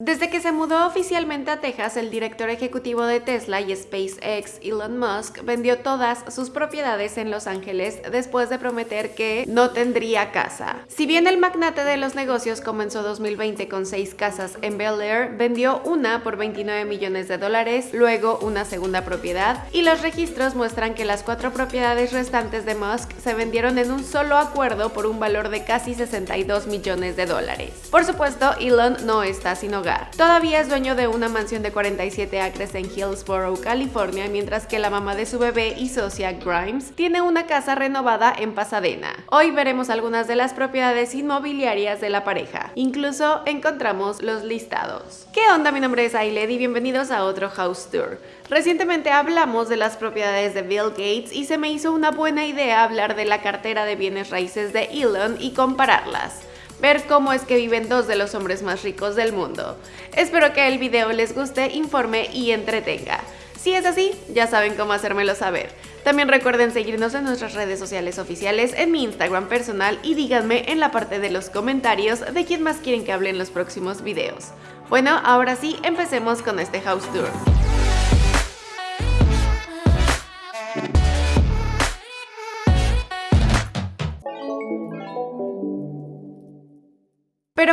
Desde que se mudó oficialmente a Texas, el director ejecutivo de Tesla y SpaceX, Elon Musk, vendió todas sus propiedades en Los Ángeles después de prometer que no tendría casa. Si bien el magnate de los negocios comenzó 2020 con seis casas en Bel Air, vendió una por 29 millones de dólares, luego una segunda propiedad, y los registros muestran que las cuatro propiedades restantes de Musk se vendieron en un solo acuerdo por un valor de casi 62 millones de dólares. Por supuesto, Elon no está sin hogar Todavía es dueño de una mansión de 47 acres en Hillsborough, California, mientras que la mamá de su bebé y socia Grimes tiene una casa renovada en Pasadena. Hoy veremos algunas de las propiedades inmobiliarias de la pareja. Incluso encontramos los listados. ¿Qué onda? Mi nombre es Ailed y bienvenidos a otro House Tour. Recientemente hablamos de las propiedades de Bill Gates y se me hizo una buena idea hablar de la cartera de bienes raíces de Elon y compararlas ver cómo es que viven dos de los hombres más ricos del mundo. Espero que el video les guste, informe y entretenga. Si es así, ya saben cómo hacérmelo saber. También recuerden seguirnos en nuestras redes sociales oficiales, en mi Instagram personal y díganme en la parte de los comentarios de quién más quieren que hable en los próximos videos. Bueno, ahora sí, empecemos con este house tour.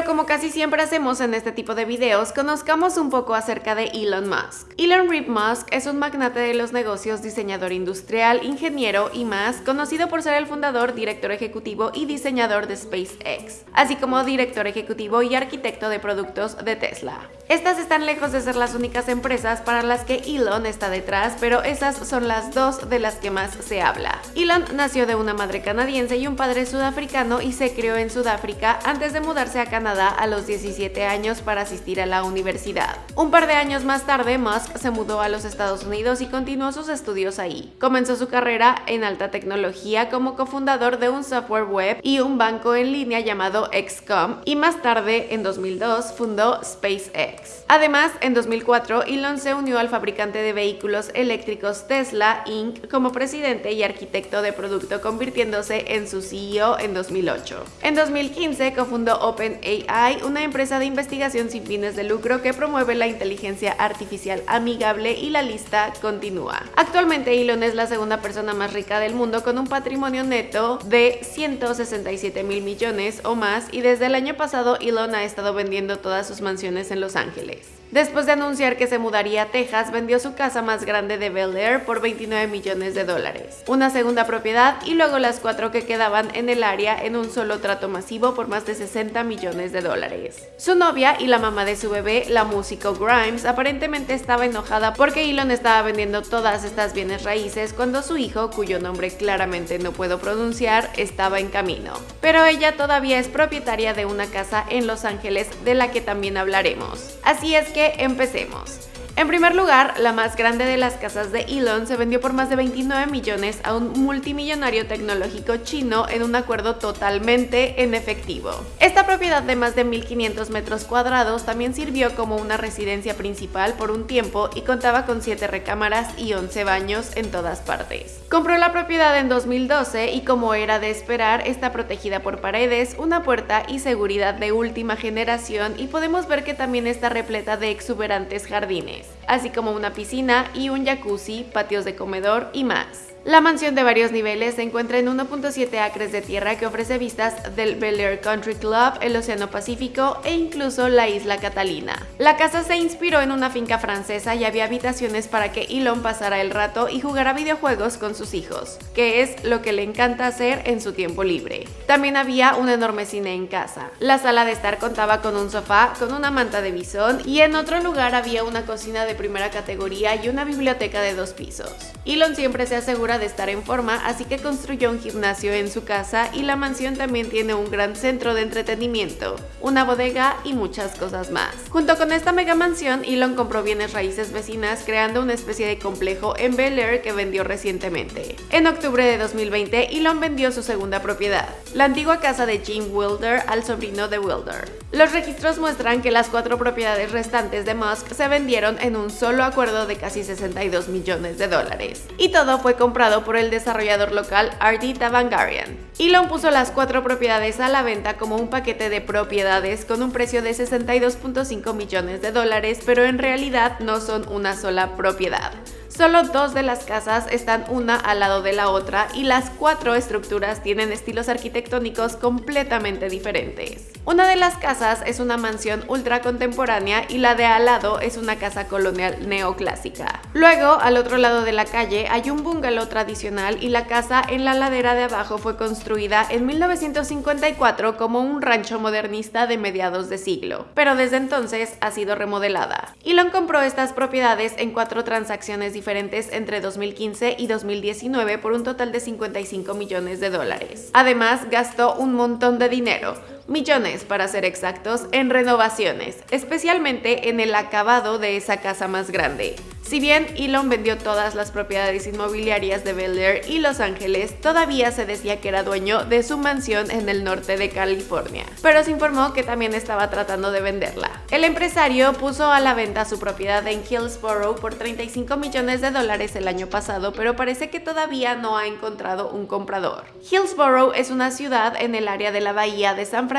Como casi siempre hacemos en este tipo de videos, conozcamos un poco acerca de Elon Musk. Elon Reed Musk es un magnate de los negocios, diseñador industrial, ingeniero y más, conocido por ser el fundador, director ejecutivo y diseñador de SpaceX, así como director ejecutivo y arquitecto de productos de Tesla. Estas están lejos de ser las únicas empresas para las que Elon está detrás, pero esas son las dos de las que más se habla. Elon nació de una madre canadiense y un padre sudafricano y se crió en Sudáfrica antes de mudarse a Canadá a los 17 años para asistir a la universidad. Un par de años más tarde, Musk se mudó a los Estados Unidos y continuó sus estudios ahí. Comenzó su carrera en alta tecnología como cofundador de un software web y un banco en línea llamado XCOM y más tarde, en 2002, fundó SpaceX. Además, en 2004, Elon se unió al fabricante de vehículos eléctricos Tesla Inc. como presidente y arquitecto de producto, convirtiéndose en su CEO en 2008. En 2015 cofundó Open AI, una empresa de investigación sin fines de lucro que promueve la inteligencia artificial amigable y la lista continúa. Actualmente Elon es la segunda persona más rica del mundo con un patrimonio neto de 167 mil millones o más y desde el año pasado Elon ha estado vendiendo todas sus mansiones en Los Ángeles. Después de anunciar que se mudaría a Texas, vendió su casa más grande de Bel Air por 29 millones de dólares, una segunda propiedad y luego las cuatro que quedaban en el área en un solo trato masivo por más de 60 millones de dólares. Su novia y la mamá de su bebé, la músico Grimes, aparentemente estaba enojada porque Elon estaba vendiendo todas estas bienes raíces cuando su hijo, cuyo nombre claramente no puedo pronunciar, estaba en camino. Pero ella todavía es propietaria de una casa en Los Ángeles de la que también hablaremos. Así es que empecemos. En primer lugar, la más grande de las casas de Elon se vendió por más de 29 millones a un multimillonario tecnológico chino en un acuerdo totalmente en efectivo. Esta propiedad de más de 1.500 metros cuadrados también sirvió como una residencia principal por un tiempo y contaba con 7 recámaras y 11 baños en todas partes. Compró la propiedad en 2012 y como era de esperar, está protegida por paredes, una puerta y seguridad de última generación y podemos ver que también está repleta de exuberantes jardines space. Así como una piscina y un jacuzzi, patios de comedor y más. La mansión de varios niveles se encuentra en 1.7 acres de tierra que ofrece vistas del Bel Air Country Club, el Océano Pacífico e incluso la isla Catalina. La casa se inspiró en una finca francesa y había habitaciones para que Elon pasara el rato y jugara videojuegos con sus hijos, que es lo que le encanta hacer en su tiempo libre. También había un enorme cine en casa. La sala de estar contaba con un sofá, con una manta de bisón y en otro lugar había una cocina de primera categoría y una biblioteca de dos pisos. Elon siempre se asegura de estar en forma, así que construyó un gimnasio en su casa y la mansión también tiene un gran centro de entretenimiento, una bodega y muchas cosas más. Junto con esta mega mansión, Elon compró bienes raíces vecinas creando una especie de complejo en Bel Air que vendió recientemente. En octubre de 2020, Elon vendió su segunda propiedad, la antigua casa de Jim Wilder al sobrino de Wilder. Los registros muestran que las cuatro propiedades restantes de Musk se vendieron en un un solo acuerdo de casi 62 millones de dólares. Y todo fue comprado por el desarrollador local Artie Davangarian. Elon puso las cuatro propiedades a la venta como un paquete de propiedades con un precio de 62.5 millones de dólares, pero en realidad no son una sola propiedad. Solo dos de las casas están una al lado de la otra y las cuatro estructuras tienen estilos arquitectónicos completamente diferentes. Una de las casas es una mansión ultra contemporánea y la de al lado es una casa colonial neoclásica. Luego, al otro lado de la calle hay un bungalow tradicional y la casa en la ladera de abajo fue construida en 1954 como un rancho modernista de mediados de siglo, pero desde entonces ha sido remodelada. Elon compró estas propiedades en cuatro transacciones diferentes diferentes entre 2015 y 2019 por un total de 55 millones de dólares. Además, gastó un montón de dinero, millones para ser exactos, en renovaciones, especialmente en el acabado de esa casa más grande. Si bien Elon vendió todas las propiedades inmobiliarias de Bel Air y Los Ángeles, todavía se decía que era dueño de su mansión en el norte de California, pero se informó que también estaba tratando de venderla. El empresario puso a la venta su propiedad en Hillsborough por 35 millones de dólares el año pasado, pero parece que todavía no ha encontrado un comprador. Hillsborough es una ciudad en el área de la bahía de San Francisco,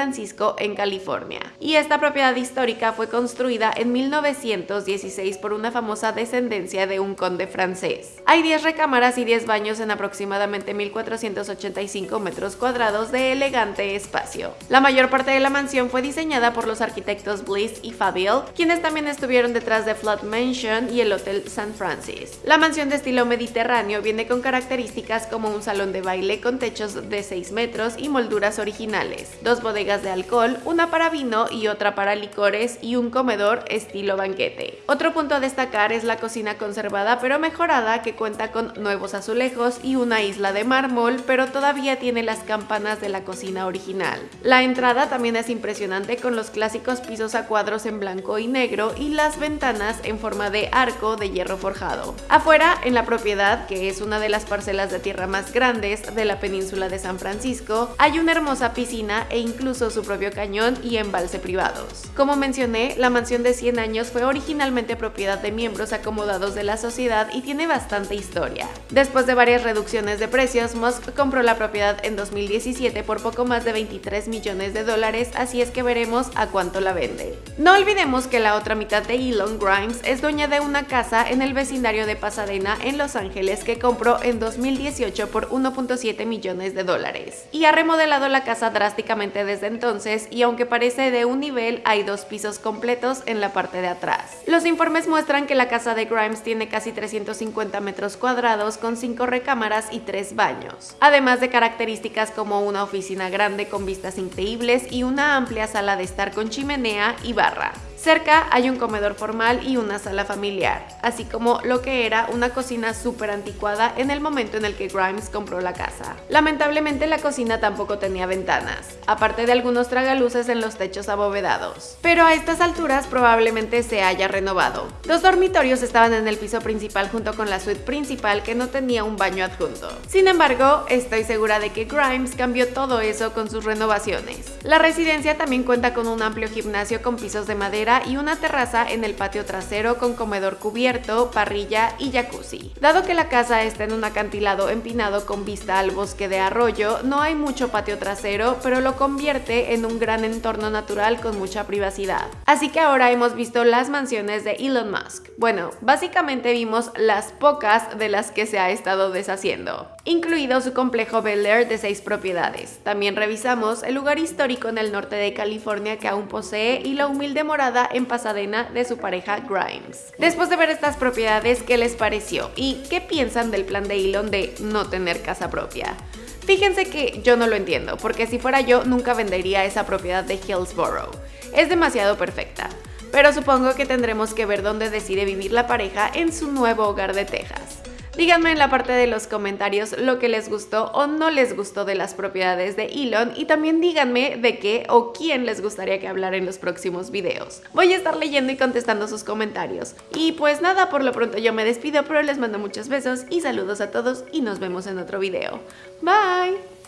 en California, y esta propiedad histórica fue construida en 1916 por una famosa descendencia de un conde francés. Hay 10 recámaras y 10 baños en aproximadamente 1.485 metros cuadrados de elegante espacio. La mayor parte de la mansión fue diseñada por los arquitectos Bliss y Fabiel, quienes también estuvieron detrás de Flood Mansion y el Hotel San Francis. La mansión de estilo mediterráneo viene con características como un salón de baile con techos de 6 metros y molduras originales, dos bodegas de alcohol, una para vino y otra para licores y un comedor estilo banquete. Otro punto a destacar es la cocina conservada pero mejorada que cuenta con nuevos azulejos y una isla de mármol, pero todavía tiene las campanas de la cocina original. La entrada también es impresionante con los clásicos pisos a cuadros en blanco y negro y las ventanas en forma de arco de hierro forjado. Afuera, en la propiedad, que es una de las parcelas de tierra más grandes de la península de San Francisco, hay una hermosa piscina e incluso su propio cañón y embalse privados. Como mencioné, la mansión de 100 años fue originalmente propiedad de miembros acomodados de la sociedad y tiene bastante historia. Después de varias reducciones de precios, Musk compró la propiedad en 2017 por poco más de 23 millones de dólares, así es que veremos a cuánto la vende. No olvidemos que la otra mitad de Elon Grimes es dueña de una casa en el vecindario de Pasadena en Los Ángeles que compró en 2018 por 1.7 millones de dólares. Y ha remodelado la casa drásticamente desde entonces y aunque parece de un nivel, hay dos pisos completos en la parte de atrás. Los informes muestran que la casa de Grimes tiene casi 350 metros cuadrados con 5 recámaras y 3 baños, además de características como una oficina grande con vistas increíbles y una amplia sala de estar con chimenea y barra. Cerca hay un comedor formal y una sala familiar, así como lo que era una cocina súper anticuada en el momento en el que Grimes compró la casa. Lamentablemente la cocina tampoco tenía ventanas, aparte de algunos tragaluces en los techos abovedados. Pero a estas alturas probablemente se haya renovado. Los dormitorios estaban en el piso principal junto con la suite principal que no tenía un baño adjunto. Sin embargo, estoy segura de que Grimes cambió todo eso con sus renovaciones. La residencia también cuenta con un amplio gimnasio con pisos de madera y una terraza en el patio trasero con comedor cubierto, parrilla y jacuzzi. Dado que la casa está en un acantilado empinado con vista al bosque de arroyo, no hay mucho patio trasero, pero lo convierte en un gran entorno natural con mucha privacidad. Así que ahora hemos visto las mansiones de Elon Musk. Bueno, básicamente vimos las pocas de las que se ha estado deshaciendo, incluido su complejo Bel Air de seis propiedades. También revisamos el lugar histórico en el norte de California que aún posee y la humilde morada en Pasadena de su pareja Grimes. Después de ver estas propiedades, ¿qué les pareció? ¿Y qué piensan del plan de Elon de no tener casa propia? Fíjense que yo no lo entiendo, porque si fuera yo nunca vendería esa propiedad de Hillsborough. Es demasiado perfecta. Pero supongo que tendremos que ver dónde decide vivir la pareja en su nuevo hogar de Texas. Díganme en la parte de los comentarios lo que les gustó o no les gustó de las propiedades de Elon y también díganme de qué o quién les gustaría que hablara en los próximos videos. Voy a estar leyendo y contestando sus comentarios. Y pues nada, por lo pronto yo me despido, pero les mando muchos besos y saludos a todos y nos vemos en otro video. Bye!